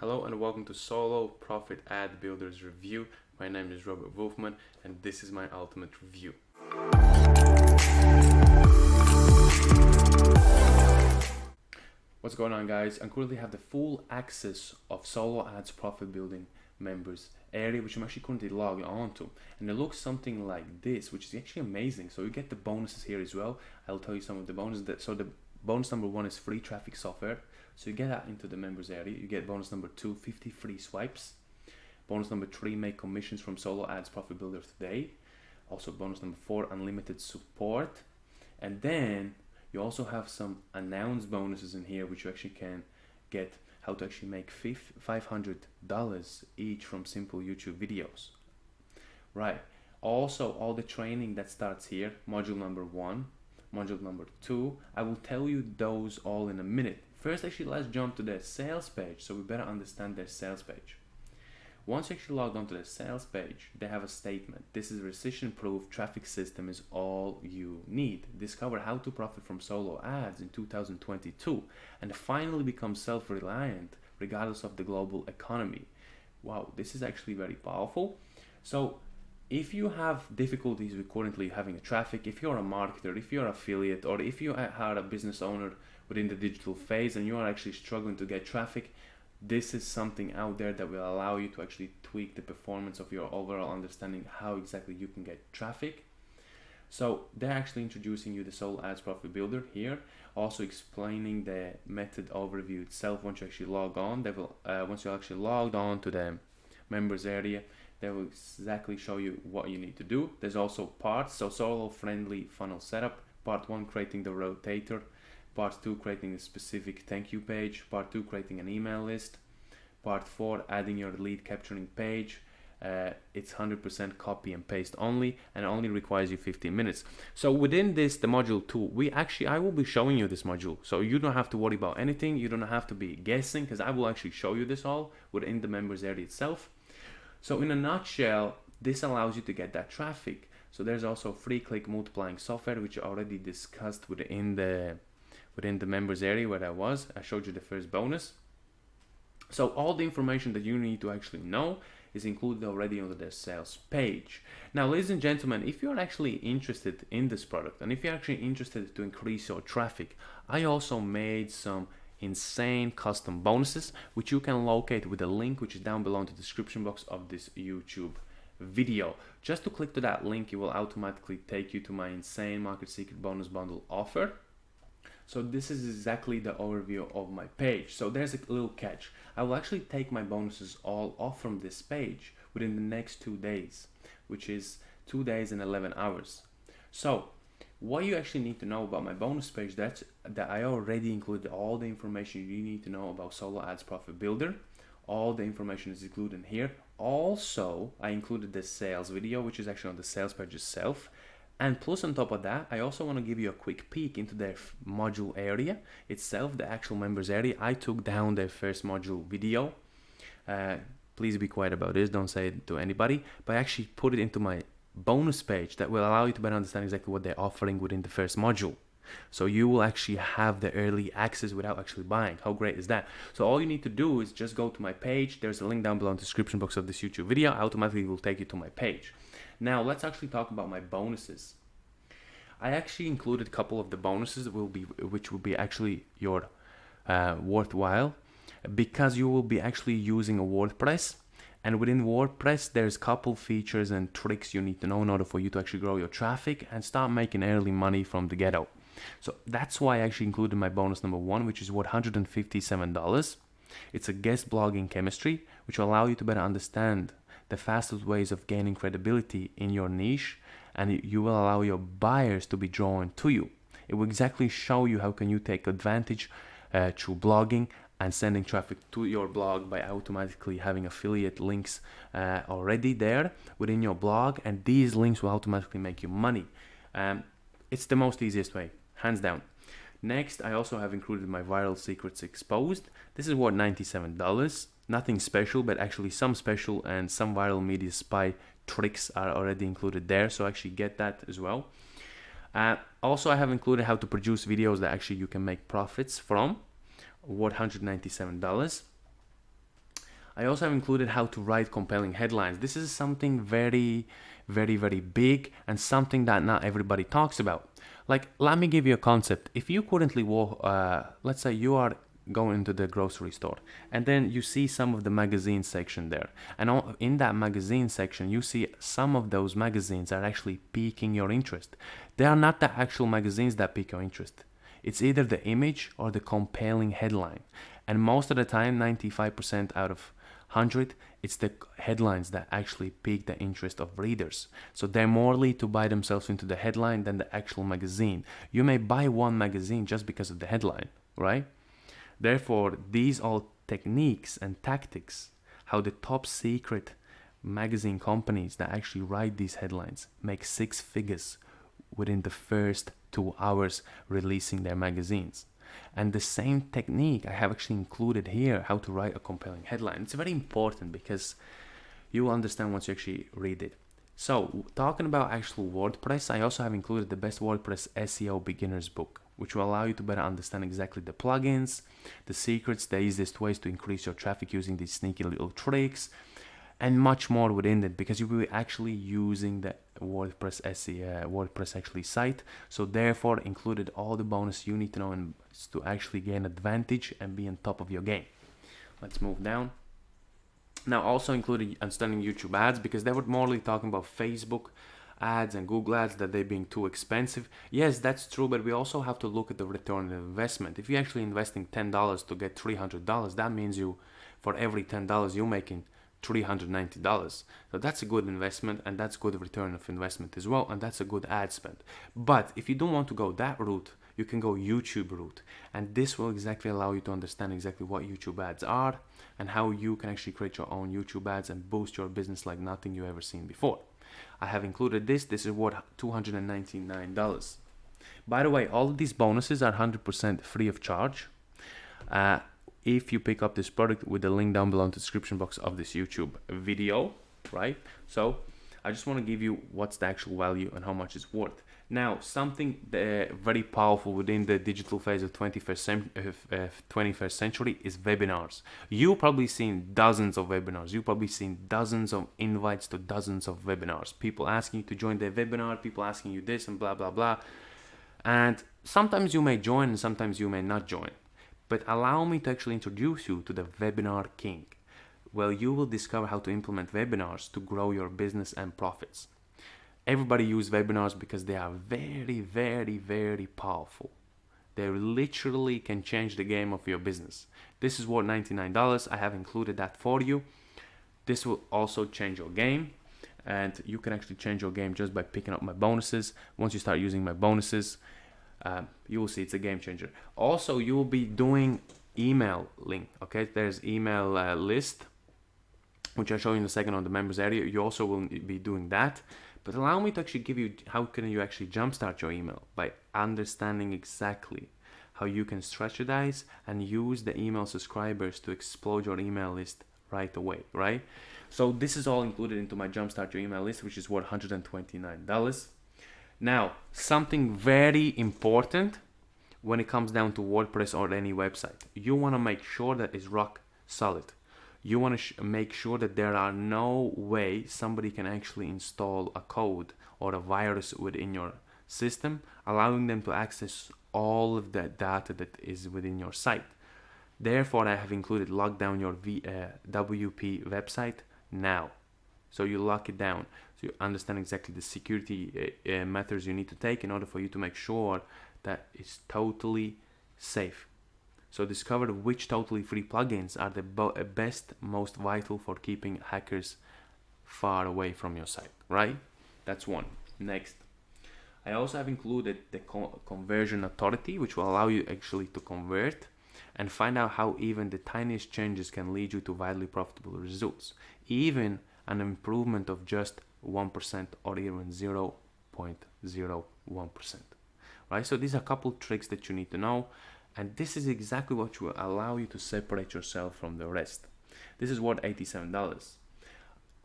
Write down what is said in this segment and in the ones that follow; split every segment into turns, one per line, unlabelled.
Hello and welcome to Solo Profit Ad Builders Review. My name is Robert Wolfman and this is my ultimate review. What's going on guys? I currently have the full access of Solo Ads Profit Building members area which I'm actually currently logged onto and it looks something like this which is actually amazing so you get the bonuses here as well I'll tell you some of the bonuses that so the bonus number one is free traffic software so you get that into the members area. You get bonus number two, 50 free swipes. Bonus number three, make commissions from solo ads profit builder today. Also bonus number four, unlimited support. And then you also have some announced bonuses in here, which you actually can get how to actually make $500 each from simple YouTube videos. Right. Also, all the training that starts here, module number one, module number two, I will tell you those all in a minute. First, actually, let's jump to their sales page so we better understand their sales page. Once you actually log on to the sales page, they have a statement. This is recession proof traffic system is all you need. Discover how to profit from solo ads in 2022 and finally become self reliant regardless of the global economy. Wow, this is actually very powerful. So, if you have difficulties with currently having a traffic, if you're a marketer, if you're an affiliate, or if you are a business owner within the digital phase and you are actually struggling to get traffic, this is something out there that will allow you to actually tweak the performance of your overall understanding how exactly you can get traffic. So they're actually introducing you the Solo Ads Profit Builder here, also explaining the method overview itself. Once you actually log on, they will uh, once you actually logged on to the members area, they will exactly show you what you need to do. There's also parts, so solo friendly funnel setup. Part one, creating the rotator. Part two, creating a specific thank you page. Part two, creating an email list. Part four, adding your lead capturing page. Uh, it's 100% copy and paste only and only requires you 15 minutes so within this the module 2 we actually i will be showing you this module so you don't have to worry about anything you don't have to be guessing because i will actually show you this all within the members area itself so in a nutshell, this allows you to get that traffic. So there's also free click multiplying software, which I already discussed within the within the members area where I was. I showed you the first bonus. So all the information that you need to actually know is included already on the sales page. Now, ladies and gentlemen, if you're actually interested in this product and if you're actually interested to increase your traffic, I also made some insane custom bonuses which you can locate with the link which is down below in the description box of this YouTube video. Just to click to that link, it will automatically take you to my insane market secret bonus bundle offer. So this is exactly the overview of my page. So there's a little catch. I will actually take my bonuses all off from this page within the next two days, which is two days and 11 hours. So what you actually need to know about my bonus page that's that I already included all the information you need to know about solo ads profit builder. All the information is included in here. Also I included the sales video which is actually on the sales page itself. And plus on top of that I also want to give you a quick peek into their module area itself the actual members area. I took down their first module video. Uh, please be quiet about this. Don't say it to anybody. But I actually put it into my bonus page that will allow you to better understand exactly what they're offering within the first module. So you will actually have the early access without actually buying. How great is that? So all you need to do is just go to my page. There's a link down below in the description box of this YouTube video. Automatically will take you to my page. Now let's actually talk about my bonuses. I actually included a couple of the bonuses will be which will be actually your uh, worthwhile because you will be actually using a WordPress and within WordPress, there's a couple features and tricks you need to know in order for you to actually grow your traffic and start making early money from the ghetto. So that's why I actually included my bonus number one, which is worth $157. It's a guest blogging chemistry, which will allow you to better understand the fastest ways of gaining credibility in your niche, and you will allow your buyers to be drawn to you. It will exactly show you how can you take advantage uh, through blogging and sending traffic to your blog by automatically having affiliate links uh, already there within your blog and these links will automatically make you money. Um, it's the most easiest way hands down. Next i also have included my viral secrets exposed. This is worth 97 dollars. Nothing special but actually some special and some viral media spy tricks are already included there so actually get that as well. Uh, also i have included how to produce videos that actually you can make profits from $197. I also have included how to write compelling headlines. This is something very, very, very big and something that not everybody talks about. Like, let me give you a concept. If you currently walk, uh, let's say you are going into the grocery store and then you see some of the magazine section there and in that magazine section you see some of those magazines are actually piquing your interest they are not the actual magazines that pique your interest it's either the image or the compelling headline. And most of the time 95% out of 100 it's the headlines that actually pique the interest of readers. So they're more likely to buy themselves into the headline than the actual magazine. You may buy one magazine just because of the headline right? Therefore, these are techniques and tactics how the top secret magazine companies that actually write these headlines make six figures within the first two hours releasing their magazines. And the same technique I have actually included here how to write a compelling headline. It's very important because you will understand once you actually read it. So, talking about actual WordPress, I also have included the best WordPress SEO beginners book which will allow you to better understand exactly the plugins, the secrets, the easiest ways to increase your traffic using these sneaky little tricks, and much more within it because you will be actually using the WordPress SEO, uh, WordPress actually site. So therefore included all the bonus you need to know and to actually gain advantage and be on top of your game. Let's move down. Now also included understanding YouTube ads because they were morely talking about Facebook ads and Google ads that they're being too expensive. Yes, that's true, but we also have to look at the return on investment. If you're actually investing $10 to get $300, that means you, for every $10 you're making, $390. So that's a good investment and that's good return of investment as well and that's a good ad spend. But if you don't want to go that route, you can go YouTube route and this will exactly allow you to understand exactly what YouTube ads are and how you can actually create your own YouTube ads and boost your business like nothing you ever seen before. I have included this. This is worth $299. By the way, all of these bonuses are 100% free of charge. Uh, if you pick up this product with the link down below in the description box of this YouTube video, right? So I just want to give you what's the actual value and how much it's worth. Now, something uh, very powerful within the digital phase of 21st, uh, 21st century is webinars. You've probably seen dozens of webinars. You've probably seen dozens of invites to dozens of webinars. People asking you to join their webinar, people asking you this and blah, blah, blah. And sometimes you may join and sometimes you may not join. But allow me to actually introduce you to the Webinar King, where you will discover how to implement webinars to grow your business and profits everybody use webinars because they are very, very, very powerful. They literally can change the game of your business. This is worth $99. I have included that for you. This will also change your game and you can actually change your game just by picking up my bonuses. Once you start using my bonuses, uh, you will see it's a game changer. Also, you will be doing email link. Okay, there's email uh, list, which I'll show you in a second on the members area. You also will be doing that. But allow me to actually give you how can you actually jumpstart your email by understanding exactly how you can strategize and use the email subscribers to explode your email list right away, right? So this is all included into my jumpstart your email list, which is worth $129. Now, something very important when it comes down to WordPress or any website, you want to make sure that it's rock solid. You want to make sure that there are no way somebody can actually install a code or a virus within your system allowing them to access all of the data that is within your site. Therefore i have included lock down your v, uh, wp website now. So you lock it down so you understand exactly the security uh, uh, methods you need to take in order for you to make sure that it's totally safe so discover which totally free plugins are the uh, best, most vital for keeping hackers far away from your site, right? That's one. Next. I also have included the co conversion authority, which will allow you actually to convert and find out how even the tiniest changes can lead you to widely profitable results. Even an improvement of just 1% or even 0.01%. Right? So these are a couple tricks that you need to know and this is exactly what will allow you to separate yourself from the rest. This is worth $87.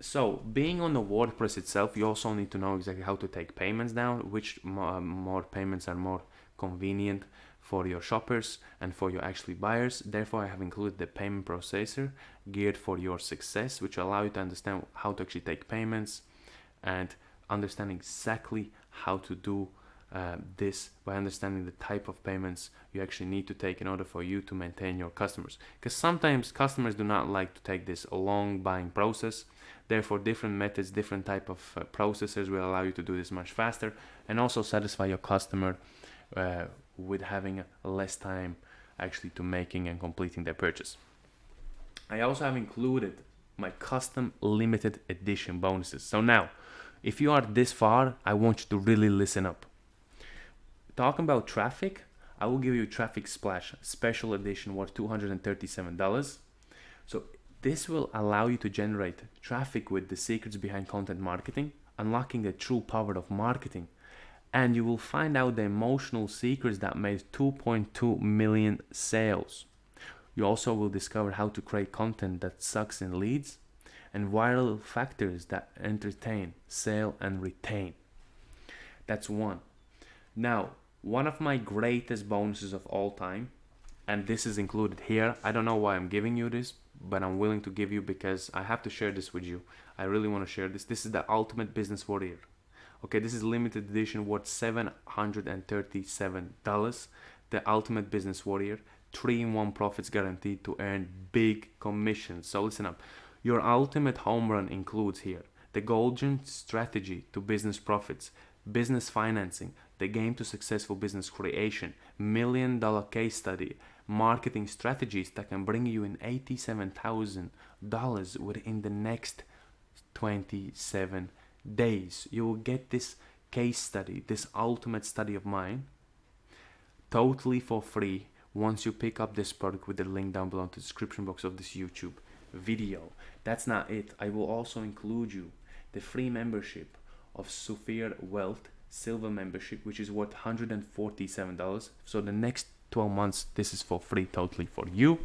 So being on the WordPress itself, you also need to know exactly how to take payments down, which more, uh, more payments are more convenient for your shoppers and for your actually buyers. Therefore, I have included the payment processor geared for your success, which allow you to understand how to actually take payments and understand exactly how to do uh, this by understanding the type of payments you actually need to take in order for you to maintain your customers. Because sometimes customers do not like to take this long buying process. Therefore, different methods, different type of uh, processors will allow you to do this much faster and also satisfy your customer uh, with having less time actually to making and completing their purchase. I also have included my custom limited edition bonuses. So now, if you are this far, I want you to really listen up. Talking about traffic, I will give you Traffic Splash Special Edition worth $237. So this will allow you to generate traffic with the secrets behind content marketing, unlocking the true power of marketing and you will find out the emotional secrets that made 2.2 million sales. You also will discover how to create content that sucks in leads and viral factors that entertain, sell, and retain. That's one. Now, one of my greatest bonuses of all time, and this is included here. I don't know why I'm giving you this, but I'm willing to give you because I have to share this with you. I really want to share this. This is the Ultimate Business Warrior okay this is limited edition worth 737 dollars the ultimate business warrior three in one profits guaranteed to earn big commissions. So listen up. Your ultimate home run includes here the golden strategy to business profits business financing the game to successful business creation million dollar case study marketing strategies that can bring you in $87,000 within the next 27 days. You will get this case study this ultimate study of mine totally for free once you pick up this product with the link down below in the description box of this YouTube video. That's not it. I will also include you the free membership of Sufir Wealth silver membership which is worth $147 so the next 12 months this is for free totally for you.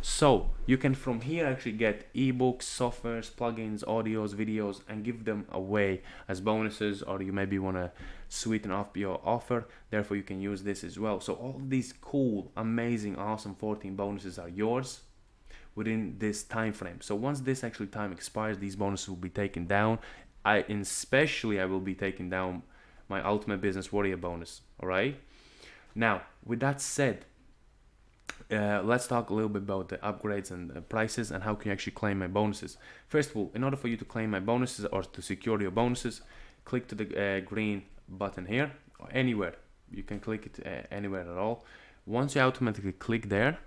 So you can from here actually get ebooks, softwares, plugins, audios, videos, and give them away as bonuses, or you maybe want to sweeten up your offer. Therefore, you can use this as well. So all these cool, amazing, awesome 14 bonuses are yours within this time frame. So once this actually time expires, these bonuses will be taken down. I especially I will be taking down my ultimate business warrior bonus. All right. Now, with that said, uh, let's talk a little bit about the upgrades and uh, prices and how can you actually claim my bonuses. First of all, in order for you to claim my bonuses or to secure your bonuses, click to the uh, green button here anywhere. You can click it uh, anywhere at all. Once you automatically click there,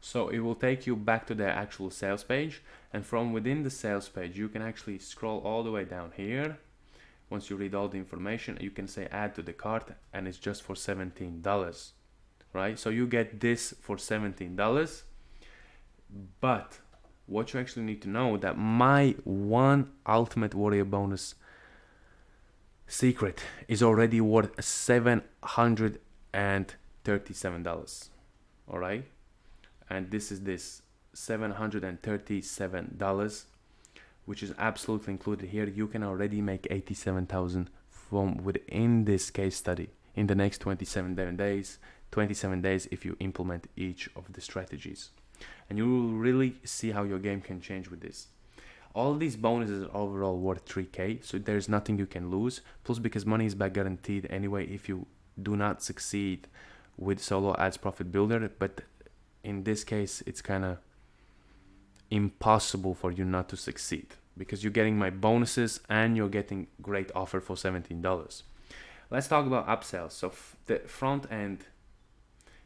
so it will take you back to the actual sales page and from within the sales page you can actually scroll all the way down here once you read all the information you can say add to the cart and it's just for $17 right? So you get this for $17. But what you actually need to know that my one ultimate warrior bonus secret is already worth $737. All right? And this is this $737 which is absolutely included here you can already make 87,000 from within this case study in the next 27 days 27 days if you implement each of the strategies. And you will really see how your game can change with this. All these bonuses are overall worth 3k, so there's nothing you can lose. Plus, because money is back guaranteed anyway if you do not succeed with solo ads profit builder, but in this case, it's kind of impossible for you not to succeed because you're getting my bonuses and you're getting great offer for $17. Let's talk about upsells. So the front end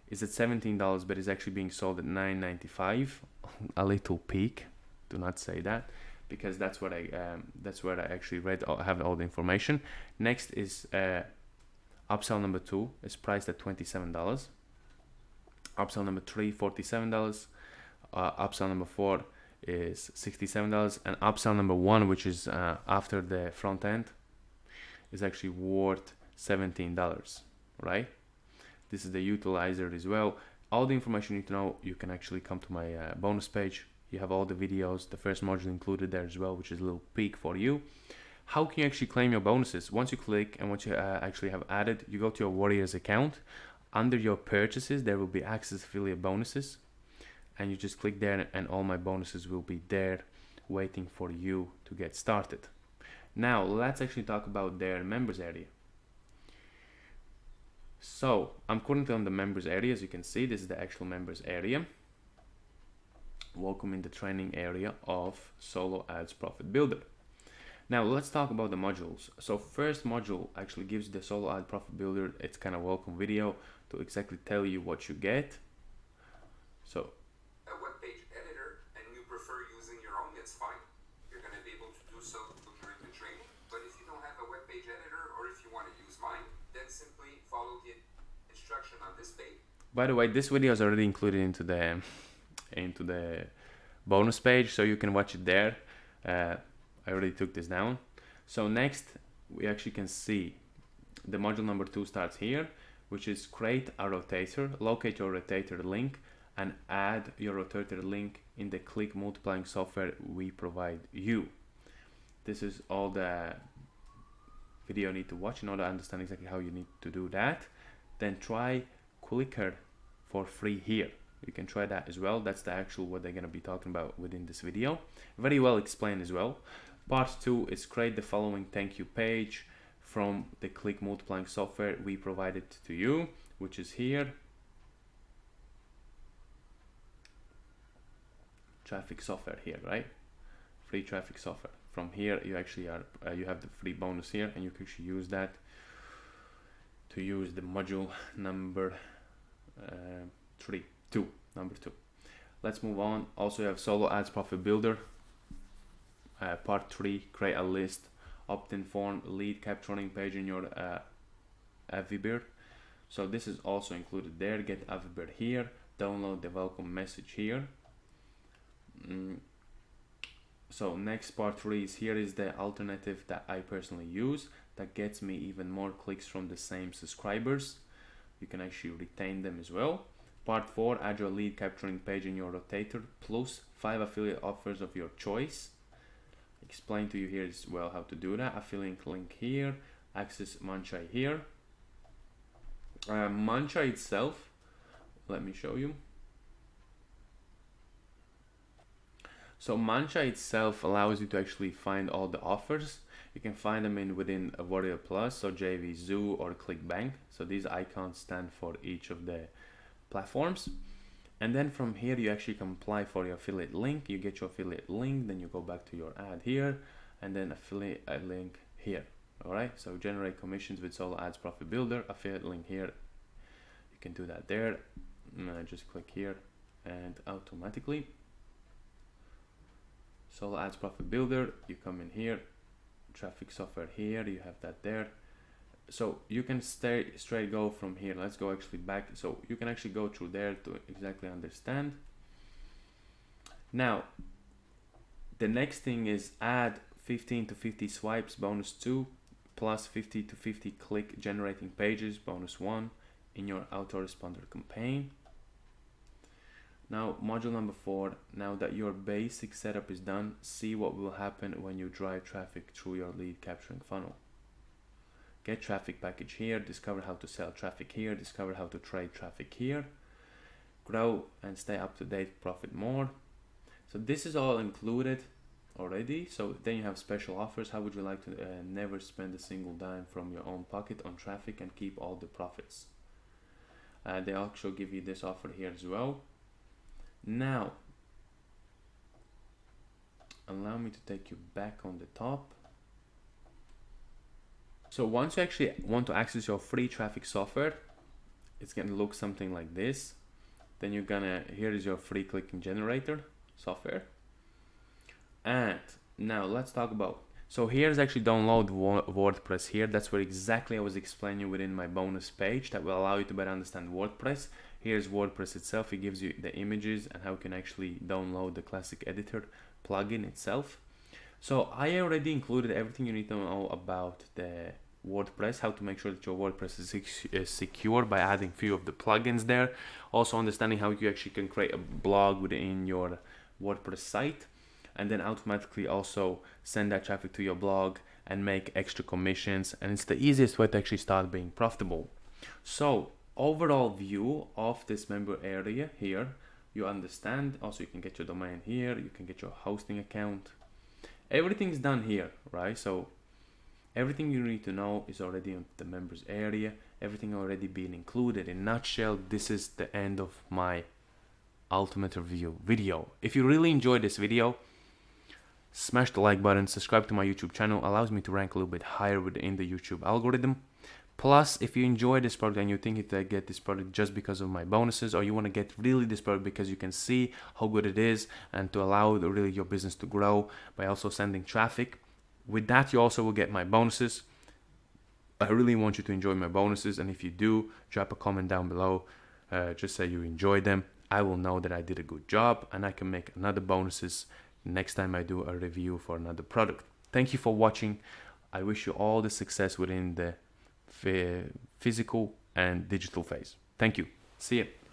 is at $17 but it's actually being sold at $9.95 a little peak do not say that because that's what I um, that's where I actually read I have all the information. Next is uh, upsell number two is priced at $27 upsell number three $47 uh, upsell number four is $67 and upsell number one which is uh, after the front end is actually worth $17 right? This is the utilizer as well. All the information you need to know you can actually come to my uh, bonus page you have all the videos the first module included there as well which is a little peek for you. How can you actually claim your bonuses? Once you click and once you uh, actually have added you go to your warriors account. Under your purchases there will be access affiliate bonuses. And you just click there and all my bonuses will be there waiting for you to get started. Now let's actually talk about their members area. So I'm currently on the members area. As you can see this is the actual members area welcome in the training area of solo ads profit builder now let's talk about the modules. So first module actually gives the solo ad profit builder. It's kind of welcome video to exactly tell you what you get. So
a web page editor and you prefer using your own, it's fine. You're going to be able to do so during the training. But if you don't have a web page editor or if you want to use mine, then simply follow the instruction on this page.
By the way, this video is already included into the into the bonus page, so you can watch it there. Uh, I already took this down. So next, we actually can see the module number two starts here, which is create a rotator, locate your rotator link, and add your rotator link in the click multiplying software we provide you. This is all the video you need to watch in order to understand exactly how you need to do that. Then try Clicker for free here. You can try that as well. That's the actual what they're going to be talking about within this video. Very well explained as well. Part 2 is create the following thank you page from the click multiplying software we provided to you, which is here. Traffic software here, right? Free traffic software. From here, you actually are, uh, you have the free bonus here and you can actually use that to use the module number uh, three, two, number two. Let's move on. Also, you have solo ads profit builder. Uh, part 3 create a list opt-in form lead capturing page in your uh, AWeber so this is also included there. Get AWeber here. Download the welcome message here. Mm. so next part 3 is here is the alternative that I personally use that gets me even more clicks from the same subscribers. You can actually retain them as well part 4 add your lead capturing page in your rotator plus 5 affiliate offers of your choice. Explain to you here as well how to do that. Affiliate link here access Muncheye here. Uh, Muncheye itself let me show you. So Muncheye itself allows you to actually find all the offers. You can find them in within warrior plus so JVZoo or clickbank. So these icons stand for each of the platforms. And then from here you actually can apply for your affiliate link. You get your affiliate link then you go back to your ad here and then affiliate uh, link here. All right? So generate commissions with solo ads profit builder affiliate link here. You can do that there. Just click here and automatically solo ads profit builder you come in here. Traffic software here you have that there so you can stay straight go from here. Let's go actually back. So you can actually go through there to exactly understand. Now the next thing is add 15 to 50 swipes bonus 2 plus 50 to 50 click generating pages bonus 1 in your autoresponder campaign. Now module number 4 now that your basic setup is done see what will happen when you drive traffic through your lead capturing funnel get traffic package here, discover how to sell traffic here, discover how to trade traffic here, grow and stay up to date, profit more. So this is all included already. So then you have special offers. How would you like to uh, never spend a single dime from your own pocket on traffic and keep all the profits? Uh, they also give you this offer here as well. Now, allow me to take you back on the top. So once you actually want to access your free traffic software, it's gonna look something like this. Then you're gonna, here is your free clicking generator software. And now let's talk about, so here's actually download WordPress here. That's where exactly I was explaining within my bonus page that will allow you to better understand WordPress. Here's WordPress itself. It gives you the images and how you can actually download the classic editor plugin itself. So I already included everything you need to know about the WordPress, how to make sure that your WordPress is secure by adding few of the plugins there. Also understanding how you actually can create a blog within your WordPress site and then automatically also send that traffic to your blog and make extra commissions. And it's the easiest way to actually start being profitable. So overall view of this member area here you understand also you can get your domain here you can get your hosting account everything's done here right so everything you need to know is already on the members area. Everything already being included. In nutshell this is the end of my ultimate review video. If you really enjoyed this video smash the like button subscribe to my youtube channel. Allows me to rank a little bit higher within the youtube algorithm. Plus, if you enjoy this product and you think that I get this product just because of my bonuses, or you want to get really this product because you can see how good it is and to allow the, really your business to grow by also sending traffic, with that you also will get my bonuses. I really want you to enjoy my bonuses, and if you do, drop a comment down below. Uh, just say you enjoyed them. I will know that I did a good job, and I can make another bonuses next time I do a review for another product. Thank you for watching. I wish you all the success within the physical and digital phase. Thank you. See you.